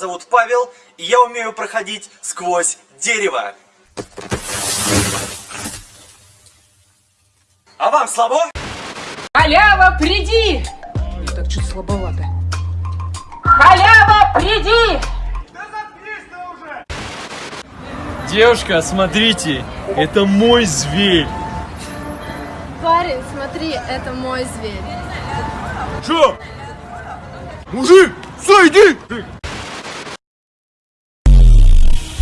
зовут Павел, и я умею проходить сквозь дерево. А вам слабо? Халява, приди! Ну, так что-то слабовато. Халява, приди! Девушка, смотрите, это мой зверь. Парень, смотри, это мой зверь. Что? Мужик, сойди!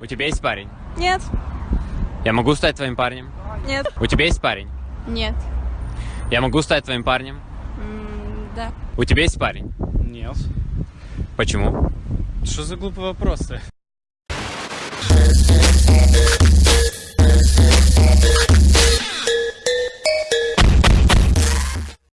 У тебя есть парень? Нет, Я могу стать твоим парнем? нет, У тебя есть парень? нет. Я могу стать твоим парнем? М, Да. У тебя есть парень? Нет. Почему? Что за глупый вопрос-то?